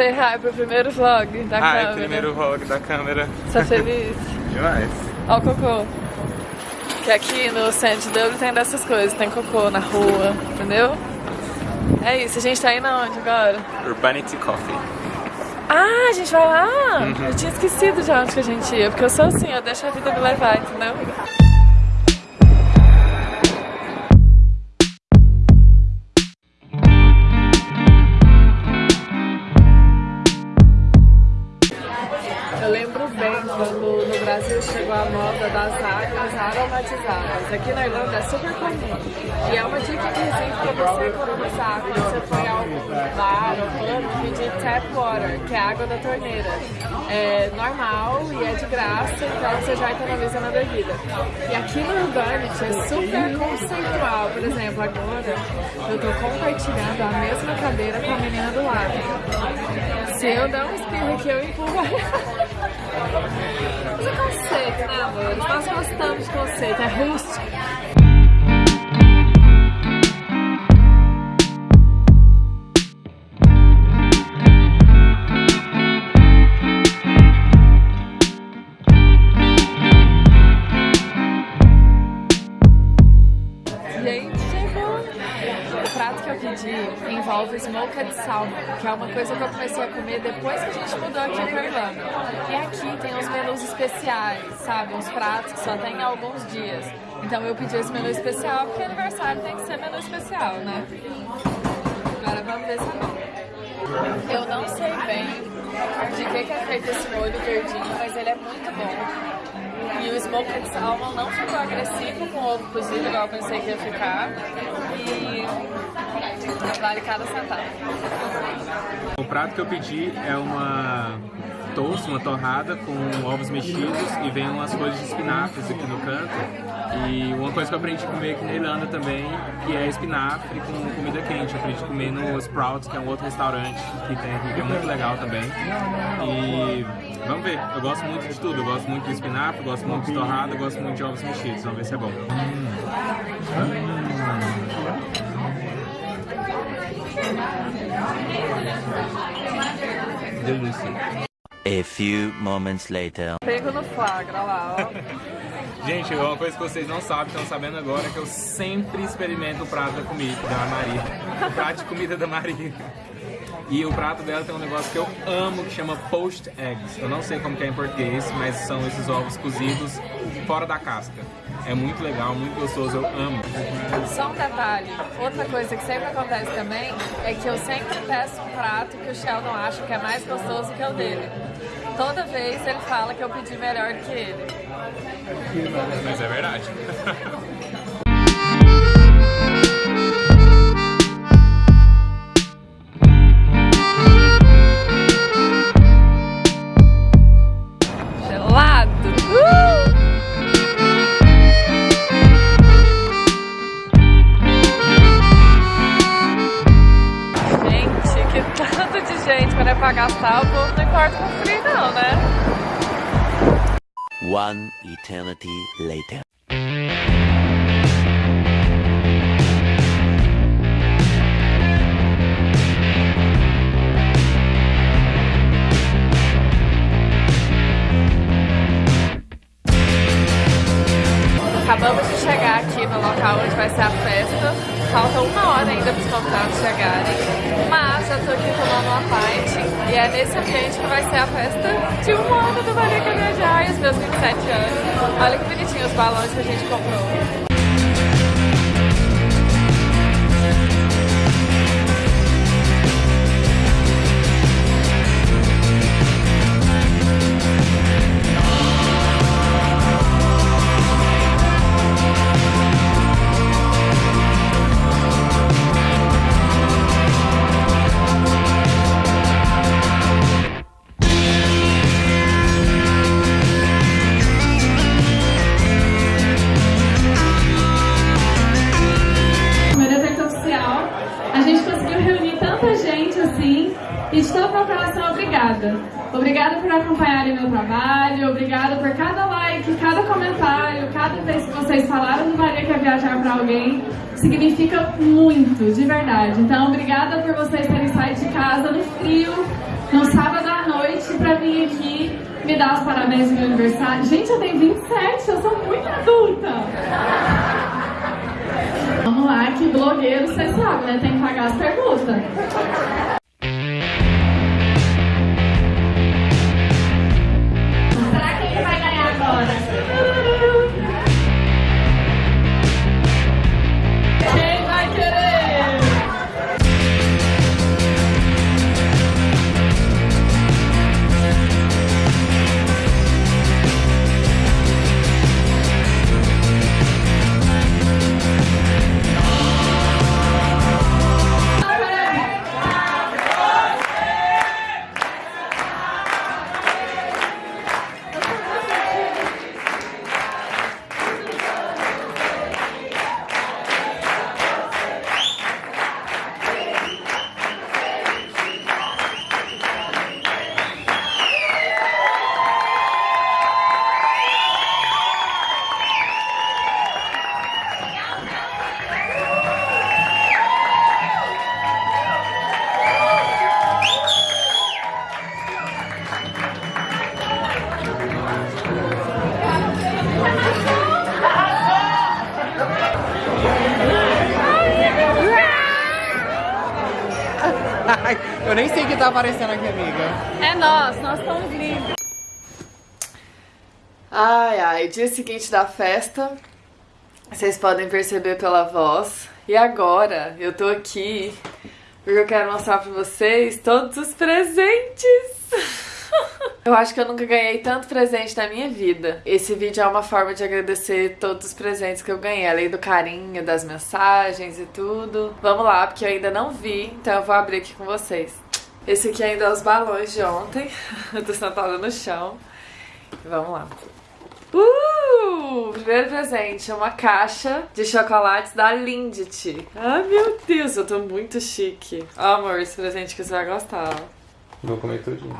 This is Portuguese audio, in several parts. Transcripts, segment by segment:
Say hi pro primeiro vlog da câmera. primeiro vlog da câmera. Tá feliz? Demais. Ó o cocô. Que aqui no centro de Dublin tem dessas coisas, tem cocô na rua, entendeu? É isso, a gente tá indo aonde agora? Urbanity Coffee. Ah, a gente vai lá? Uhum. Eu tinha esquecido de onde que a gente ia, porque eu sou assim, eu deixo a vida me levar, entendeu? Lembro bem quando no Brasil chegou a moda das águas aromatizadas. Aqui na Irlanda é super comum. E é uma dica que existe para você economizar. Quando você for a algum bar ou pub, pedir tap water, que é água da torneira. É normal e é de graça, então você já economiza na bebida. E aqui no Urbanity é super conceitual. Por exemplo, agora eu tô compartilhando a mesma cadeira com a menina do lado. Se eu dar um espirro aqui, eu empurro gostamos de conceito, especiais, sabe? Uns pratos que só tem alguns dias. Então eu pedi esse menu especial porque aniversário tem que ser menu especial, né? Agora vamos ver se é. Eu não sei bem de que, que é feito esse molho verdinho, mas ele é muito bom. E o smoked salmon não ficou agressivo com o ovo cozido, igual eu pensei que ia ficar. E vale cada centavo. O prato que eu pedi é uma toast, uma torrada com ovos mexidos e vem umas folhas de espinafres aqui no canto. E uma coisa que eu aprendi a comer aqui na Irlanda também, que é espinafre com comida quente. Eu aprendi a comer no Sprouts, que é um outro restaurante que tem aqui, que é muito legal também. E vamos ver, eu gosto muito de tudo. Eu gosto muito de espinafre, gosto muito de torrada, gosto muito de ovos mexidos. Vamos ver se é bom. Delícia. A few moments later. Pego no flagra lá, ó. Gente, uma coisa que vocês não sabem, estão sabendo agora, é que eu sempre experimento o prato da comida da Maria. O prato de comida da Maria. E o prato dela tem um negócio que eu amo, que chama poached eggs. Eu não sei como que é em português, mas são esses ovos cozidos fora da casca. É muito legal, muito gostoso, eu amo. Só um detalhe, outra coisa que sempre acontece também é que eu sempre peço um prato que o Sheldon acha que é mais gostoso que o dele. Toda vez ele fala que eu pedi melhor que ele. Mas é verdade. One eternity later. Tanta gente assim. E de todo meu coração, obrigada. Obrigada por acompanharem meu trabalho, obrigada por cada like, cada comentário, cada vez que vocês falaram do Maria quer viajar para alguém. Significa muito, de verdade. Então, obrigada por vocês terem saído de casa no frio no sábado à noite pra vir aqui me dar os parabéns no meu aniversário. Gente, eu tenho 27, eu sou muito adulta. Vamos lá, que blogueiro, você sabe, né? Tem que pagar as perguntas. Eu nem sei o que tá aparecendo aqui, amiga. É nós, nós estamos lindos. Ai, ai, dia seguinte da festa, vocês podem perceber pela voz. E agora, eu tô aqui porque eu quero mostrar pra vocês todos os presentes. Eu acho que eu nunca ganhei tanto presente na minha vida. Esse vídeo é uma forma de agradecer todos os presentes que eu ganhei, além do carinho, das mensagens e tudo. Vamos lá, porque eu ainda não vi, então eu vou abrir aqui com vocês. Esse aqui ainda é os balões de ontem. Eu tô sentada no chão. Vamos lá. Uh! Primeiro presente é uma caixa de chocolates da Lindt. Ai, meu Deus, eu tô muito chique. Amor, esse presente que você vai gostar. Vou comer tudinho.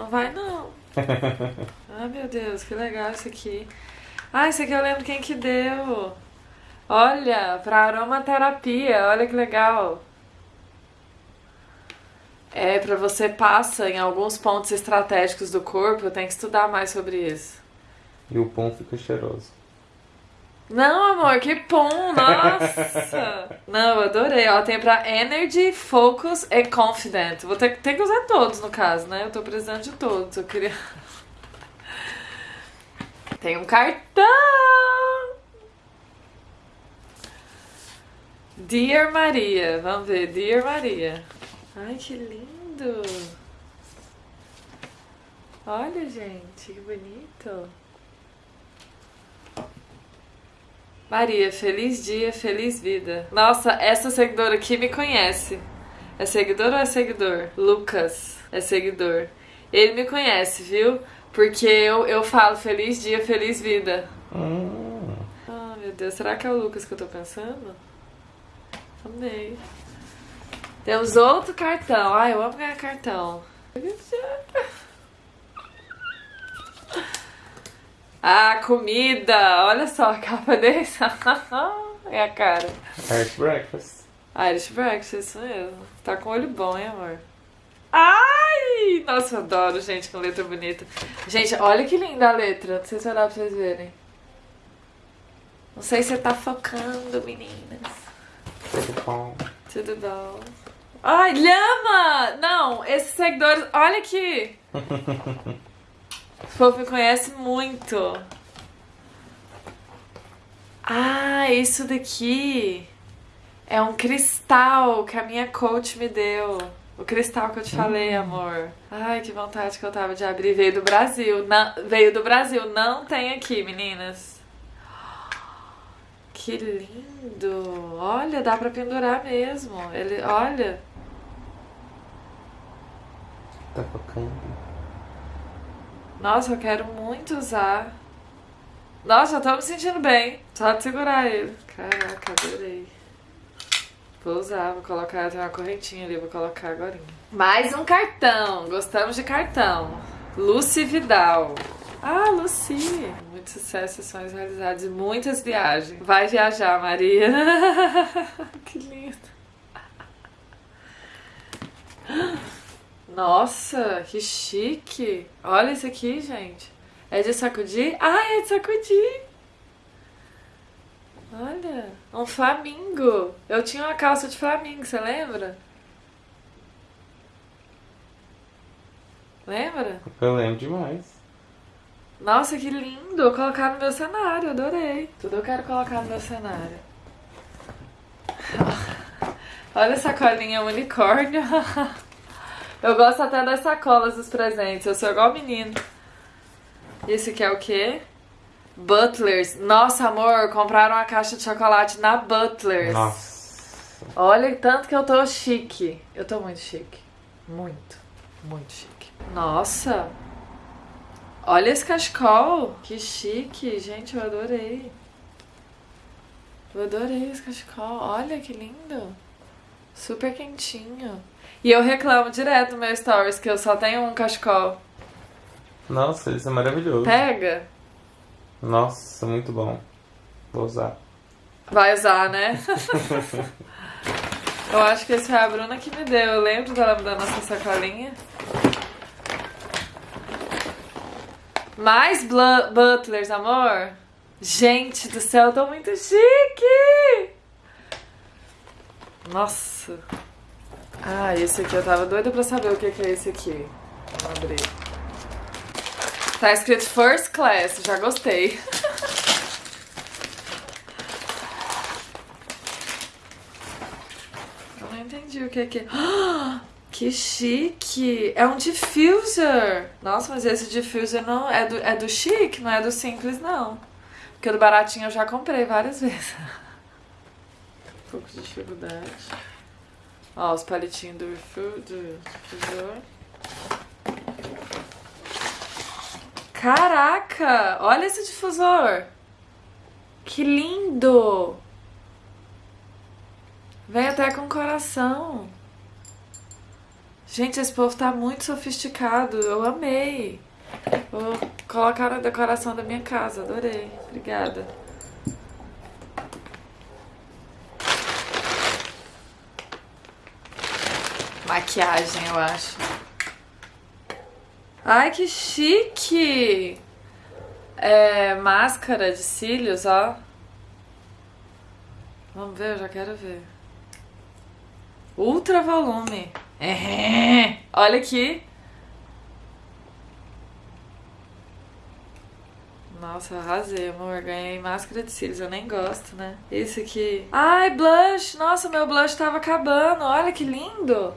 Não vai, não. Ai, meu Deus, que legal isso aqui. Ah, isso aqui eu lembro quem que deu. Olha, pra aromaterapia, olha que legal. É, pra você passa em alguns pontos estratégicos do corpo, tem que estudar mais sobre isso. E o pão fica cheiroso. Não, amor, que pum, nossa! Não, eu adorei. Ó, tem pra Energy, Focus e Confident. Vou ter, ter que usar todos, no caso, né? Eu tô precisando de todos. Eu queria... Tem um cartão! Dear Maria. Vamos ver, Dear Maria. Ai, que lindo! Olha, gente, que bonito. Maria, feliz dia, feliz vida. Nossa, essa seguidora aqui me conhece. É seguidor ou é seguidor? Lucas é seguidor. Ele me conhece, viu? Porque eu, eu falo feliz dia, feliz vida. Hum. Ah, meu Deus, será que é o Lucas que eu tô pensando? Amei. Temos outro cartão. Ai, eu amo ganhar cartão. Ah, comida! Olha só a capa desse. é a cara. Irish breakfast. Irish breakfast, isso mesmo. Tá com olho bom, hein, amor? Ai! Nossa, eu adoro gente com letra bonita. Gente, olha que linda a letra. Não sei se vai dar pra vocês verem. Não sei se você tá focando, meninas. Tudo bom. Tudo bom. Ai, lhama! Não, esses seguidores... Olha aqui! O povo me conhece muito. Ah, isso daqui é um cristal que a minha coach me deu. O cristal que eu te falei, amor. Ai, que vontade que eu tava de abrir. Veio do Brasil. Não, veio do Brasil. Não tem aqui, meninas. Que lindo. Olha, dá pra pendurar mesmo. Ele, olha. Tá focando. Nossa, eu quero muito usar. Nossa, eu tô me sentindo bem. Só de segurar ele. Caraca, adorei. Vou usar, vou colocar, tem uma correntinha ali, vou colocar agora. Mais um cartão. Gostamos de cartão. Lucy Vidal. Ah, Lucy. Muito sucesso, sonhos realizados e muitas viagens. Vai viajar, Maria. que lindo. Nossa, que chique. Olha isso aqui, gente. É de sacudir? Ah, é de sacudir. Olha, um flamingo. Eu tinha uma calça de flamingo, você lembra? Lembra? Eu lembro demais. Nossa, que lindo! Vou colocar no meu cenário, adorei. Tudo eu quero colocar no meu cenário. Olha essa colinha unicórnio. Eu gosto até das sacolas dos presentes. Eu sou igual menino. Esse aqui é o quê? Butlers. Nossa, amor, compraram uma caixa de chocolate na Butlers. Nossa. Olha tanto que eu tô chique. Eu tô muito chique. Muito, muito chique. Nossa. Olha esse cachecol. Que chique. Gente, eu adorei. Eu adorei esse cachecol. Olha que lindo. Super quentinho. E eu reclamo direto no meu stories que eu só tenho um cachecol. Nossa, isso é maravilhoso. Pega. Nossa, muito bom. Vou usar. Vai usar, né? eu acho que esse foi a Bruna que me deu. Eu lembro dela me dando essa sacolinha. Mais butlers, amor? Gente do céu, eu tô muito chique! Nossa. Ah, esse aqui eu tava doida pra saber o que que é esse aqui. Vou abrir. Tá escrito First Class, já gostei. Eu não entendi o que que é. Ah, Que chique! É um diffuser! Nossa, mas esse diffuser não é do, é do chique, não é do simples, não. Porque o do baratinho eu já comprei várias vezes. Um pouco de dificuldade. Ó, os palitinhos do, do difusor. Caraca! Olha esse difusor! Que lindo! Vem até com coração. Gente, esse povo tá muito sofisticado. Eu amei. Vou colocar na decoração da minha casa. Adorei. Obrigada. Maquiagem, eu acho. Ai, que chique! É, máscara de cílios, ó. Vamos ver, eu já quero ver. Ultra volume. É. Olha aqui. Nossa, arrasei, amor. Ganhei máscara de cílios. Eu nem gosto, né? Esse aqui. Ai, blush. Nossa, meu blush tava acabando. Olha que lindo.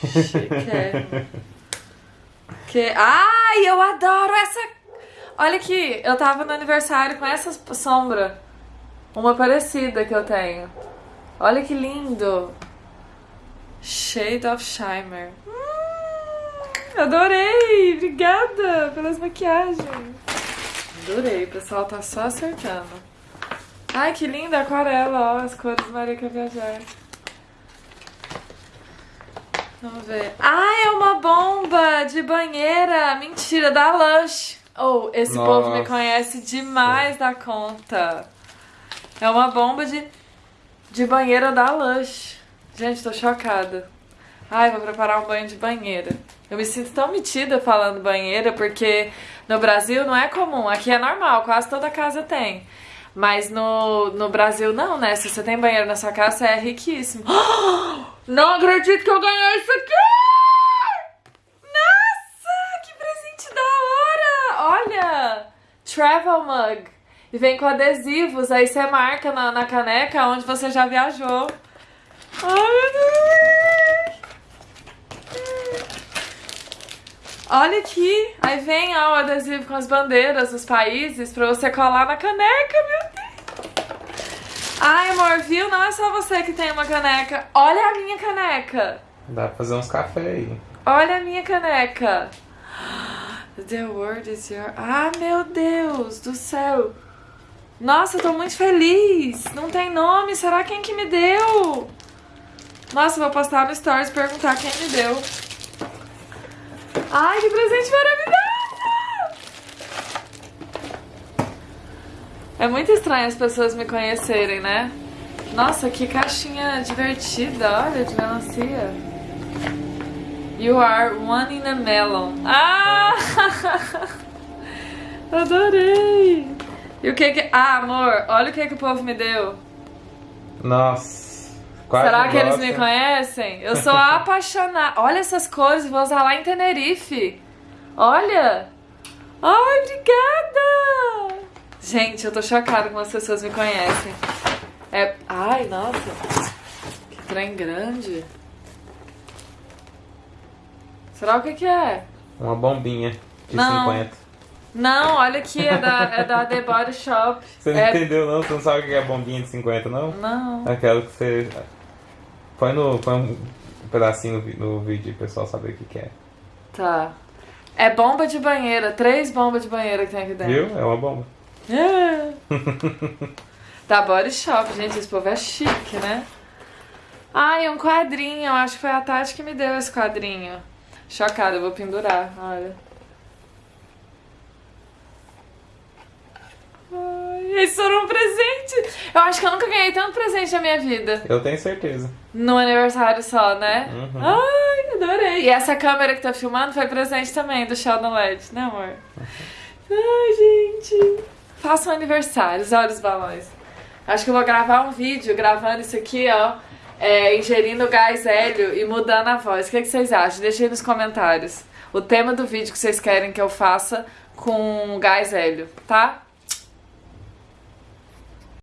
Que... Ai, eu adoro essa. Olha aqui, eu tava no aniversário com essa sombra. Uma parecida que eu tenho. Olha que lindo. Shade of Shimmer. Hum, adorei! Obrigada pelas maquiagens. Adorei, o pessoal tá só acertando. Ai, que linda a aquarela, ó, as cores do Maria quer viajar. Vamos ver. Ah, é uma bomba de banheira! Mentira, da Lush. Oh, esse povo me Nossa. conhece demais da conta. É uma bomba de, de banheira da Lush. Gente, tô chocada. Ai, vou preparar um banho de banheira. Eu me sinto tão metida falando banheira, porque no Brasil não é comum. Aqui é normal, quase toda casa tem. Mas no, no Brasil não, né? Se você tem banheiro na sua casa, é riquíssimo. Não acredito que eu ganhei isso aqui! Nossa, que presente da hora! Olha! Travel Mug. E vem com adesivos, aí você marca na, na caneca onde você já viajou. Ai, meu Deus! Olha aqui, aí vem ó, o adesivo com as bandeiras dos países pra você colar na caneca, meu! Ai, amor, viu? Não é só você que tem uma caneca. Olha a minha caneca! Dá pra fazer uns café aí. Olha a minha caneca! The word is your. Ah, meu Deus do céu! Nossa, eu tô muito feliz! Não tem nome, será quem que me deu? Nossa, vou postar no Stories e perguntar quem me deu. Ai, que presente maravilhoso! É muito estranho as pessoas me conhecerem, né? Nossa, que caixinha divertida, olha, de melancia. You are one in a melon. Ah! Adorei! E o que que... Ah, amor, olha o que que o povo me deu. Nossa. Será que eles gosta. me conhecem? Eu sou apaixonada. Olha essas cores, vou usar lá em Tenerife. Olha! Ai, obrigada! Gente, eu tô chocada como as pessoas me conhecem. É. Ai, nossa! Que trem grande. Será o que que é? Uma bombinha de Não. 50. Não, olha aqui, é da, é da The Body Shop. Você não é... entendeu não? Você não sabe o que é bombinha de 50, não? Não. Aquela que você. Põe, no, põe um pedacinho no vídeo pro pessoal saber o que, que é. Tá. É bomba de banheira, três bombas de banheira que tem aqui dentro. Viu? É uma bomba. É. da Body Shop, gente, esse povo é chique, né? Ai, um quadrinho, acho que foi a Tati que me deu esse quadrinho. Chocada, eu vou pendurar, olha. Ai, esse foram um presente. Eu acho que eu nunca ganhei tanto presente na minha vida. Eu tenho certeza. No aniversário só, né? Uhum. Ai, adorei. E essa câmera que tá filmando foi presente também do Sheldon LED, né, amor? Ai, gente. Façam aniversários, olha os balões. Acho que eu vou gravar um vídeo gravando isso aqui, ó. é, ingerindo gás hélio e mudando a voz. O que, que vocês acham? Deixa aí nos comentários. O tema do vídeo que vocês querem que eu faça com gás hélio, tá?